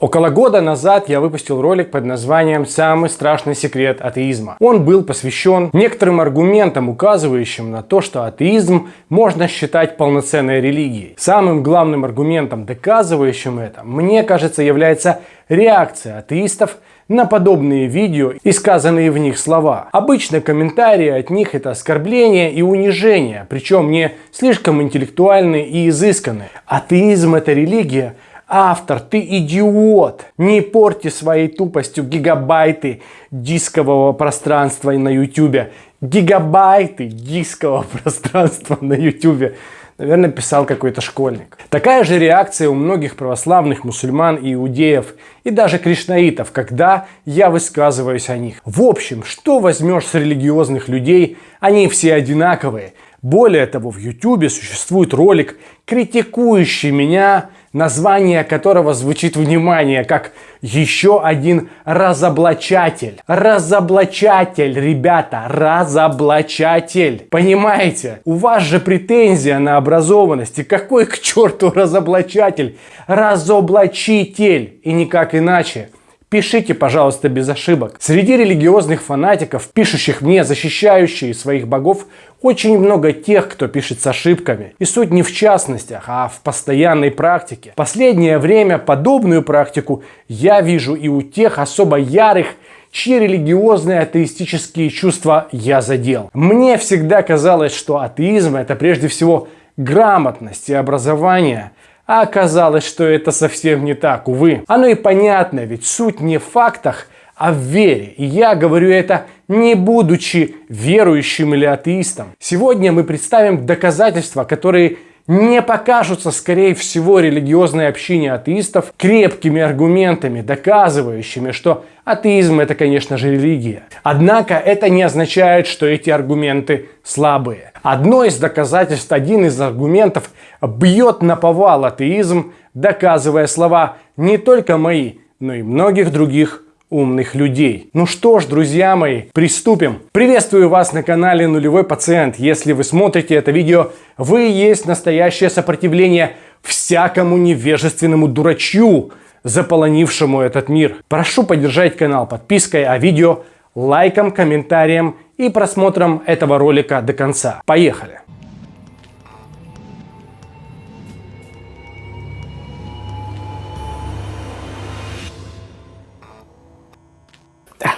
Около года назад я выпустил ролик под названием «Самый страшный секрет атеизма». Он был посвящен некоторым аргументам, указывающим на то, что атеизм можно считать полноценной религией. Самым главным аргументом, доказывающим это, мне кажется, является реакция атеистов на подобные видео и сказанные в них слова. Обычно комментарии от них это оскорбление и унижение, причем не слишком интеллектуальные и изысканные. Атеизм это религия, Автор, ты идиот! Не порти своей тупостью гигабайты дискового пространства на YouTube. Гигабайты дискового пространства на YouTube. Наверное, писал какой-то школьник. Такая же реакция у многих православных мусульман и иудеев, и даже кришнаитов, когда я высказываюсь о них. В общем, что возьмешь с религиозных людей, они все одинаковые. Более того, в YouTube существует ролик, критикующий меня название которого звучит внимание, как еще один разоблачатель. Разоблачатель, ребята, разоблачатель. Понимаете? У вас же претензия на образованность. И какой к черту разоблачатель? Разоблачитель. И никак иначе. Пишите, пожалуйста, без ошибок. Среди религиозных фанатиков, пишущих мне, защищающие своих богов, очень много тех, кто пишет с ошибками. И суть не в частностях, а в постоянной практике. Последнее время подобную практику я вижу и у тех особо ярых, чьи религиозные атеистические чувства я задел. Мне всегда казалось, что атеизм это прежде всего грамотность и образование, а оказалось, что это совсем не так, увы. Оно и понятно, ведь суть не в фактах, а в вере. И я говорю это не будучи верующим или атеистом. Сегодня мы представим доказательства, которые не покажутся, скорее всего, религиозной общине атеистов крепкими аргументами, доказывающими, что атеизм это, конечно же, религия. Однако это не означает, что эти аргументы слабые. Одно из доказательств, один из аргументов бьет на повал атеизм, доказывая слова не только мои, но и многих других умных людей. Ну что ж, друзья мои, приступим. Приветствую вас на канале Нулевой Пациент. Если вы смотрите это видео, вы есть настоящее сопротивление всякому невежественному дурачью, заполонившему этот мир. Прошу поддержать канал подпиской, а видео лайком, комментарием и просмотром этого ролика до конца. Поехали!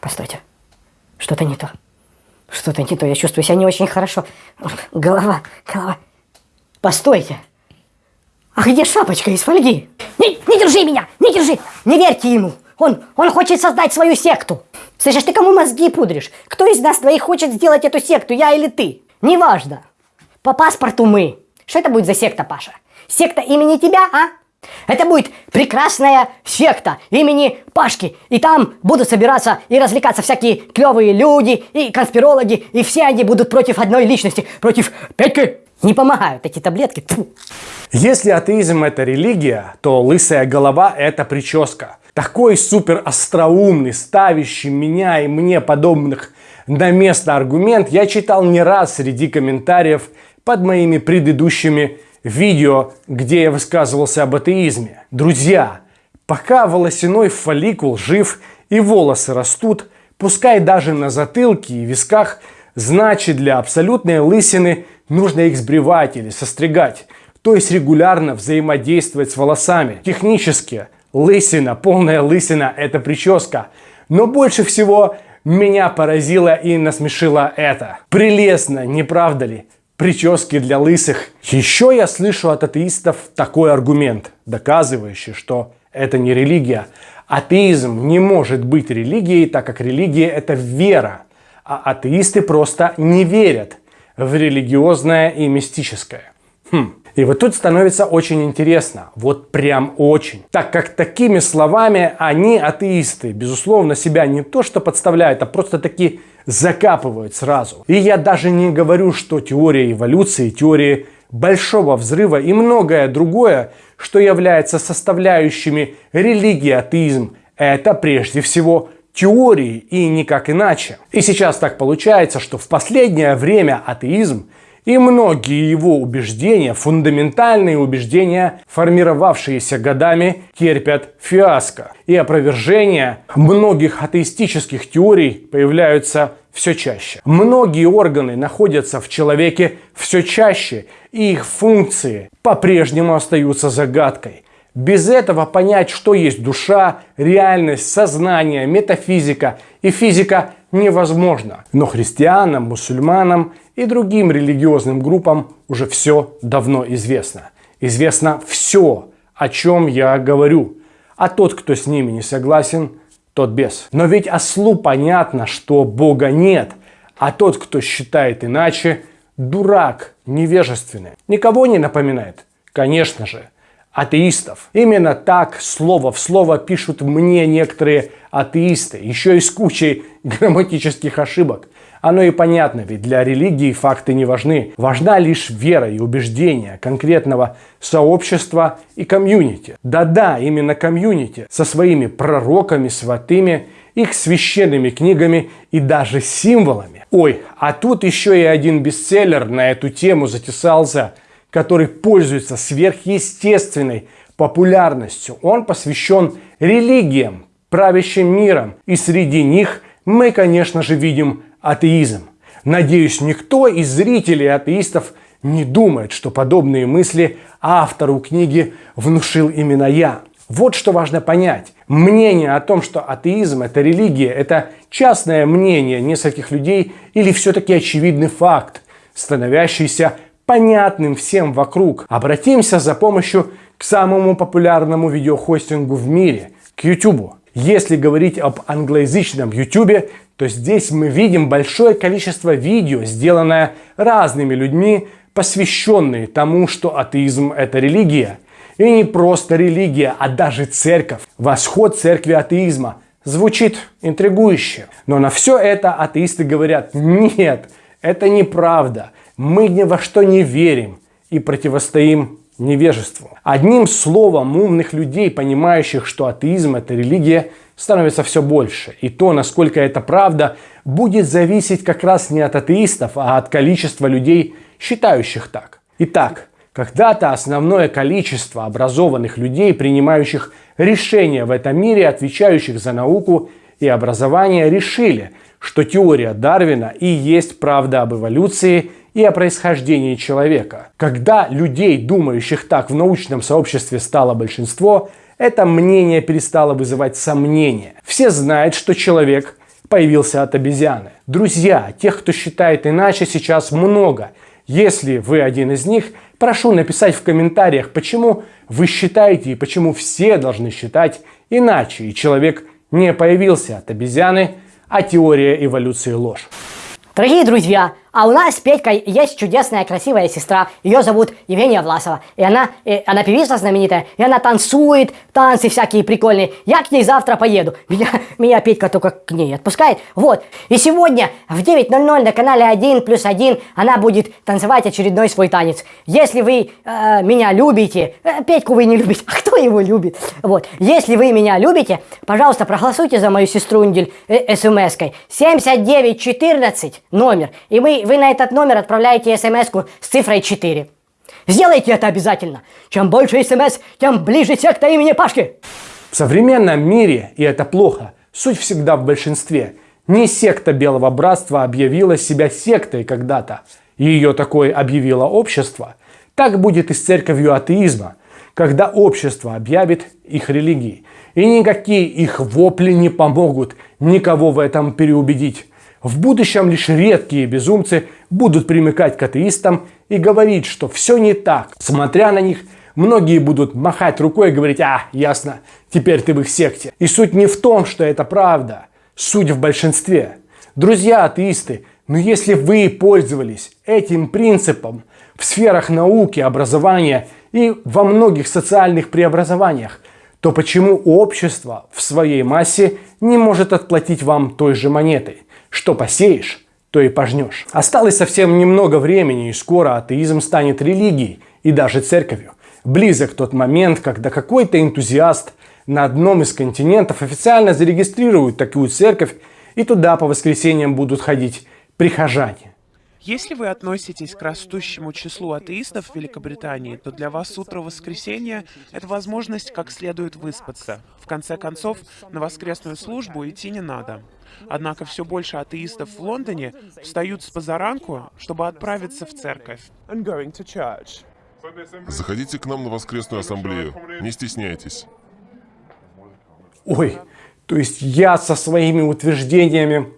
Постойте. Что-то не то. Что-то не то. Я чувствую себя не очень хорошо. Голова, голова. Постойте. А где шапочка из фольги? Не, не держи меня! Не держи! Не верьте ему! Он, он хочет создать свою секту. Слышишь, ты кому мозги пудришь? Кто из нас двоих хочет сделать эту секту, я или ты? Неважно. По паспорту мы. Что это будет за секта, Паша? Секта имени тебя, а? Это будет прекрасная секта имени Пашки. И там будут собираться и развлекаться всякие клевые люди и конспирологи. И все они будут против одной личности, против Петьки. Не помогают эти таблетки. Фу. Если атеизм это религия, то лысая голова это прическа. Такой супер остроумный, ставящий меня и мне подобных на место аргумент я читал не раз среди комментариев под моими предыдущими видео, где я высказывался об атеизме. Друзья, пока волосяной фолликул жив и волосы растут, пускай даже на затылке и висках, значит для абсолютной лысины нужно их сбривать или состригать, то есть регулярно взаимодействовать с волосами. Технически лысина, полная лысина – это прическа. Но больше всего меня поразило и насмешило это. Прелестно, не правда ли? Прически для лысых. Еще я слышу от атеистов такой аргумент, доказывающий, что это не религия. Атеизм не может быть религией, так как религия это вера, а атеисты просто не верят в религиозное и мистическое. Хм. И вот тут становится очень интересно, вот прям очень. Так как такими словами они, атеисты, безусловно, себя не то что подставляют, а просто такие закапывают сразу. И я даже не говорю, что теория эволюции, теория большого взрыва и многое другое, что является составляющими религии атеизм, это прежде всего теории и никак иначе. И сейчас так получается, что в последнее время атеизм И многие его убеждения, фундаментальные убеждения, формировавшиеся годами, терпят фиаско. И опровержения многих атеистических теорий появляются все чаще. Многие органы находятся в человеке все чаще, и их функции по-прежнему остаются загадкой. Без этого понять, что есть душа, реальность, сознание, метафизика и физика невозможно. Но христианам, мусульманам и другим религиозным группам уже все давно известно. Известно все, о чем я говорю. А тот, кто с ними не согласен, тот без. Но ведь ослу понятно, что Бога нет, а тот, кто считает иначе, дурак, невежественный. Никого не напоминает? Конечно же, атеистов. Именно так, слово в слово, пишут мне некоторые атеисты, еще и с кучей грамматических ошибок. Оно и понятно, ведь для религии факты не важны. Важна лишь вера и убеждение конкретного сообщества и комьюнити. Да-да, именно комьюнити со своими пророками, святыми, их священными книгами и даже символами. Ой, а тут еще и один бестселлер на эту тему затесался, который пользуется сверхъестественной популярностью. Он посвящен религиям, правящим миром. И среди них мы, конечно же, видим атеизм. Надеюсь, никто из зрителей атеистов не думает, что подобные мысли автору книги внушил именно я. Вот что важно понять. Мнение о том, что атеизм – это религия, это частное мнение нескольких людей или все-таки очевидный факт, становящийся понятным всем вокруг. Обратимся за помощью к самому популярному видеохостингу в мире – к YouTube. Если говорить об англоязычном YouTube, то здесь мы видим большое количество видео, сделанное разными людьми, посвященные тому, что атеизм – это религия. И не просто религия, а даже церковь. Восход церкви атеизма. Звучит интригующе. Но на все это атеисты говорят, нет, это неправда. Мы ни во что не верим и противостоим невежеству. Одним словом, умных людей, понимающих, что атеизм – это религия, становится все больше. И то, насколько это правда, будет зависеть как раз не от атеистов, а от количества людей, считающих так. Итак, когда-то основное количество образованных людей, принимающих решения в этом мире, отвечающих за науку и образование, решили, что теория Дарвина и есть правда об эволюции – и о происхождении человека. Когда людей, думающих так в научном сообществе стало большинство, это мнение перестало вызывать сомнения. Все знают, что человек появился от обезьяны. Друзья, тех, кто считает иначе, сейчас много. Если вы один из них, прошу написать в комментариях, почему вы считаете и почему все должны считать иначе. И человек не появился от обезьяны, а теория эволюции ложь. Дорогие друзья, а у нас с Петькой есть чудесная, красивая сестра. Ее зовут Евгения Власова. И она, и она певица знаменитая, и она танцует, танцы всякие прикольные. Я к ней завтра поеду. Меня, меня Петька только к ней отпускает. Вот. И сегодня в 9.00 на канале 1 плюс 1 она будет танцевать очередной свой танец. Если вы э, меня любите, э, Петьку вы не любите, а кто его любит? Вот. Если вы меня любите, пожалуйста, проголосуйте за мою сестру Ундель э, смс-кой. 7914 номер. И мы вы на этот номер отправляете смс с цифрой 4. Сделайте это обязательно. Чем больше смс, тем ближе секта имени Пашки. В современном мире, и это плохо, суть всегда в большинстве. Не секта Белого Братства объявила себя сектой когда-то. Ее такое объявило общество. Так будет и с церковью атеизма, когда общество объявит их религией. И никакие их вопли не помогут никого в этом переубедить. В будущем лишь редкие безумцы будут примыкать к атеистам и говорить, что все не так. Смотря на них, многие будут махать рукой и говорить, а, ясно, теперь ты в их секте. И суть не в том, что это правда, суть в большинстве. Друзья атеисты, но если вы пользовались этим принципом в сферах науки, образования и во многих социальных преобразованиях, то почему общество в своей массе не может отплатить вам той же монетой? Что посеешь, то и пожнешь. Осталось совсем немного времени, и скоро атеизм станет религией и даже церковью. Близок тот момент, когда какой-то энтузиаст на одном из континентов официально зарегистрирует такую церковь, и туда по воскресеньям будут ходить прихожане. Если вы относитесь к растущему числу атеистов в Великобритании, то для вас утро воскресенья — это возможность как следует выспаться. В конце концов, на воскресную службу идти не надо. Однако все больше атеистов в Лондоне встают с позаранку, чтобы отправиться в церковь. Заходите к нам на воскресную ассамблею. Не стесняйтесь. Ой, то есть я со своими утверждениями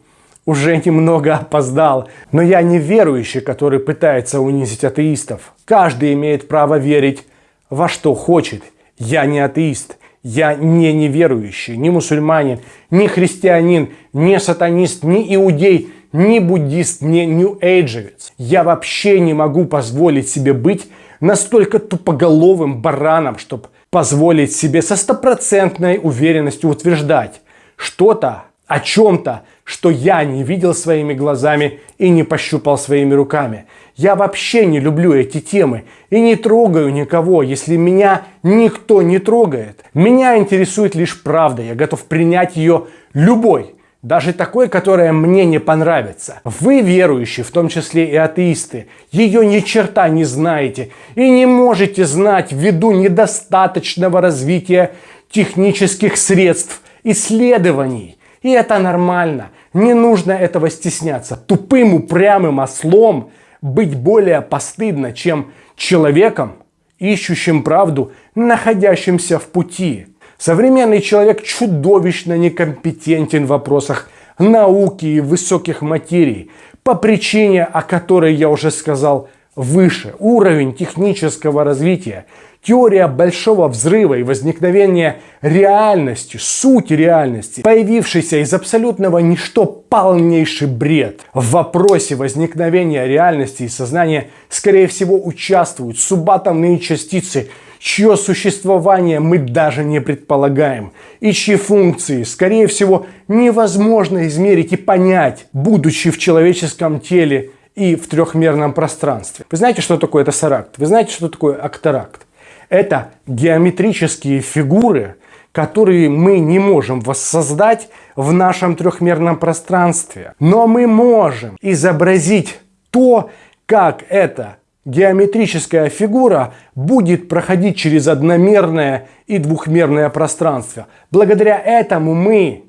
уже немного опоздал. Но я не верующий, который пытается унизить атеистов. Каждый имеет право верить во что хочет. Я не атеист. Я не неверующий, не мусульманин, не христианин, не сатанист, не иудей, не буддист, не нью-эйджевец. Я вообще не могу позволить себе быть настолько тупоголовым бараном, чтобы позволить себе со стопроцентной уверенностью утверждать что-то о чем-то, что я не видел своими глазами и не пощупал своими руками. Я вообще не люблю эти темы и не трогаю никого, если меня никто не трогает. Меня интересует лишь правда, я готов принять ее любой, даже такой, которая мне не понравится. Вы, верующие, в том числе и атеисты, ее ни черта не знаете и не можете знать ввиду недостаточного развития технических средств исследований. И это нормально. Не нужно этого стесняться. Тупым, упрямым ослом быть более постыдно, чем человеком, ищущим правду, находящимся в пути. Современный человек чудовищно некомпетентен в вопросах науки и высоких материй, по причине, о которой я уже сказал выше. Уровень технического развития Теория большого взрыва и возникновения реальности, сути реальности, появившейся из абсолютного ничто полнейший бред. В вопросе возникновения реальности и сознания, скорее всего, участвуют субатомные частицы, чье существование мы даже не предполагаем, и чьи функции, скорее всего, невозможно измерить и понять, будучи в человеческом теле и в трехмерном пространстве. Вы знаете, что такое тессеракт? Вы знаете, что такое акторакт? Это геометрические фигуры, которые мы не можем воссоздать в нашем трехмерном пространстве. Но мы можем изобразить то, как эта геометрическая фигура будет проходить через одномерное и двухмерное пространство. Благодаря этому мы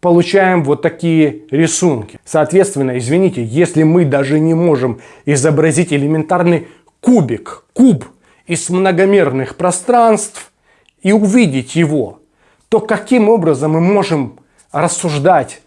получаем вот такие рисунки. Соответственно, извините, если мы даже не можем изобразить элементарный кубик, куб из многомерных пространств и увидеть его, то каким образом мы можем рассуждать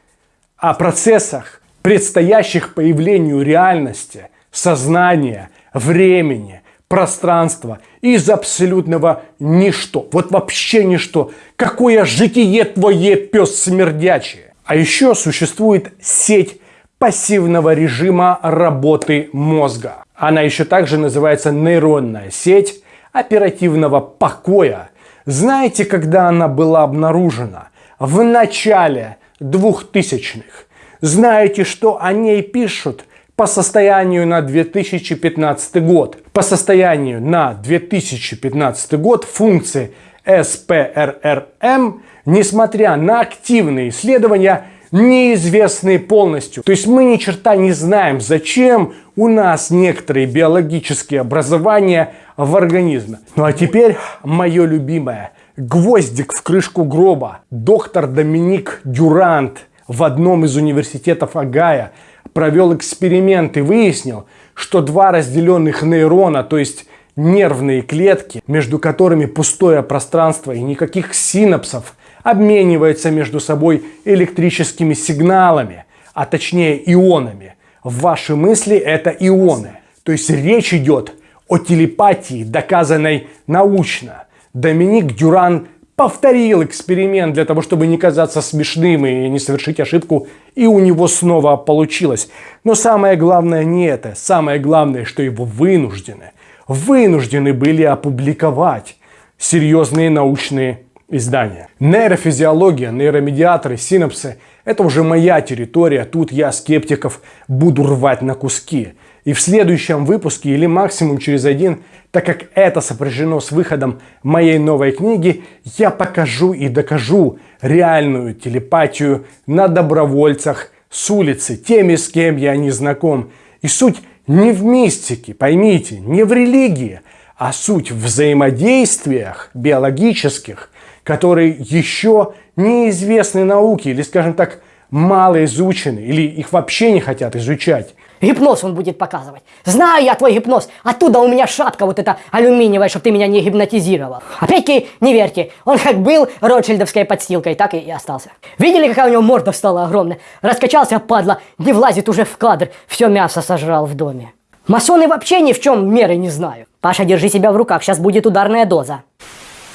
о процессах, предстоящих появлению реальности, сознания, времени, пространства из абсолютного ничто. Вот вообще ничто. Какое житие твое, пес смердячий. А еще существует сеть пассивного режима работы мозга. Она еще также называется нейронная сеть оперативного покоя. Знаете, когда она была обнаружена? В начале 2000-х. Знаете, что о ней пишут по состоянию на 2015 год? По состоянию на 2015 год функции СПРРМ, несмотря на активные исследования, неизвестны полностью. То есть мы ни черта не знаем, зачем у нас некоторые биологические образования в организме. Ну а теперь мое любимое. Гвоздик в крышку гроба. Доктор Доминик Дюрант в одном из университетов Агая провел эксперимент и выяснил, что два разделенных нейрона, то есть нервные клетки, между которыми пустое пространство и никаких синапсов, обмениваются между собой электрическими сигналами, а точнее ионами. Ваши мысли это ионы. То есть речь идет о телепатии, доказанной научно. Доминик Дюран повторил эксперимент для того, чтобы не казаться смешным и не совершить ошибку, и у него снова получилось. Но самое главное не это. Самое главное, что его вынуждены, вынуждены были опубликовать серьезные научные издания. Нейрофизиология, нейромедиаторы, синапсы – это уже моя территория, тут я скептиков буду рвать на куски. И в следующем выпуске или максимум через один, так как это сопряжено с выходом моей новой книги, я покажу и докажу реальную телепатию на добровольцах с улицы, теми, с кем я не знаком. И суть не в мистике, поймите, не в религии, а суть в взаимодействиях биологических, которые еще неизвестны науке, или, скажем так, мало изучены, или их вообще не хотят изучать. Гипноз он будет показывать. Знаю я твой гипноз. Оттуда у меня шапка вот эта алюминиевая, чтобы ты меня не гипнотизировал. Опять-таки, не верьте. Он как был ротшильдовской подстилкой, так и остался. Видели, какая у него морда стала огромная? Раскачался, падла, не влазит уже в кадр. Все мясо сожрал в доме. Масоны вообще ни в чем меры не знают. Паша, держи себя в руках, сейчас будет ударная доза.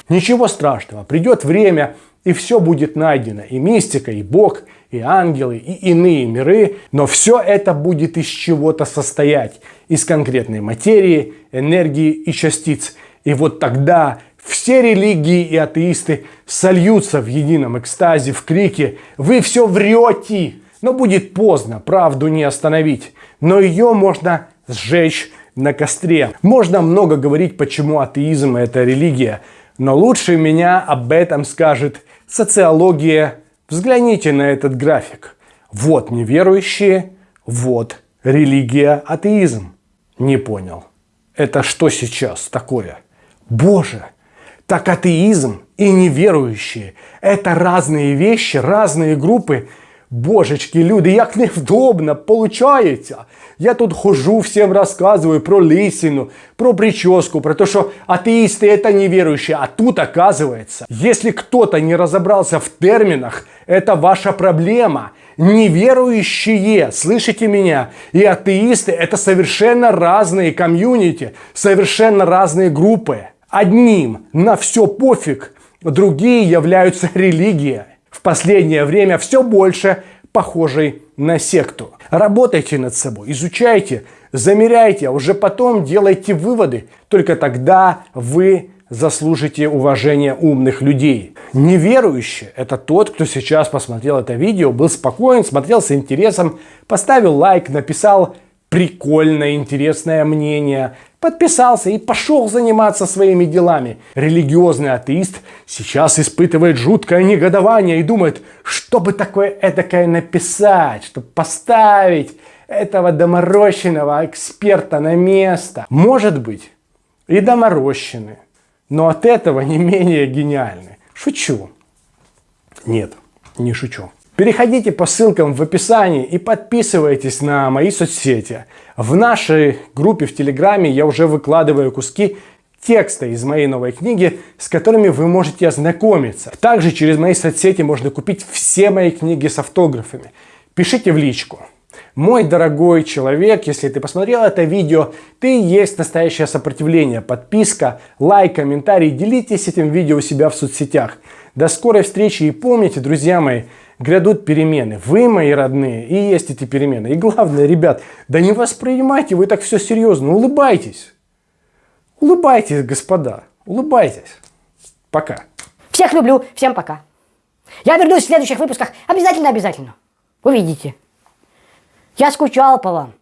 Ничего страшного, придет время, и все будет найдено. И мистика, и Бог, и ангелы, и иные миры. Но все это будет из чего-то состоять. Из конкретной материи, энергии и частиц. И вот тогда все религии и атеисты сольются в едином экстазе, в крике «Вы все врете!» Но будет поздно, правду не остановить. Но ее можно сжечь на костре. Можно много говорить, почему атеизм – это религия. Но лучше меня об этом скажет социология. Взгляните на этот график. Вот неверующие, вот религия, атеизм. Не понял. Это что сейчас такое? Боже, так атеизм и неверующие – это разные вещи, разные группы – Божечки, люди, як невдобно, получається. Я тут хожу, всем рассказываю про лисину, про прическу, про то, что атеисты это неверующие. А тут оказывается, если кто-то не разобрался в терминах, это ваша проблема. Неверующие, слышите меня, и атеисты это совершенно разные комьюнити, совершенно разные группы. Одним на все пофиг, другие являются религией последнее время все больше похожей на секту. Работайте над собой, изучайте, замеряйте, а уже потом делайте выводы. Только тогда вы заслужите уважение умных людей. Неверующий – это тот, кто сейчас посмотрел это видео, был спокоен, смотрел с интересом, поставил лайк, написал прикольное, интересное мнение, подписался и пошел заниматься своими делами. Религиозный атеист сейчас испытывает жуткое негодование и думает, что бы такое эдакое написать, чтобы поставить этого доморощенного эксперта на место. Может быть, и доморощенный, но от этого не менее гениальный. Шучу. Нет, не шучу. Переходите по ссылкам в описании и подписывайтесь на мои соцсети. В нашей группе в Телеграме я уже выкладываю куски текста из моей новой книги, с которыми вы можете ознакомиться. Также через мои соцсети можно купить все мои книги с автографами. Пишите в личку. Мой дорогой человек, если ты посмотрел это видео, ты есть настоящее сопротивление. Подписка, лайк, комментарий, делитесь этим видео у себя в соцсетях. До скорой встречи и помните, друзья мои, грядут перемены. Вы, мои родные, и есть эти перемены. И главное, ребят, да не воспринимайте вы так все серьезно, улыбайтесь. Улыбайтесь, господа, улыбайтесь. Пока. Всех люблю, всем пока. Я вернусь в следующих выпусках обязательно-обязательно. Увидите. Я скучал по вам.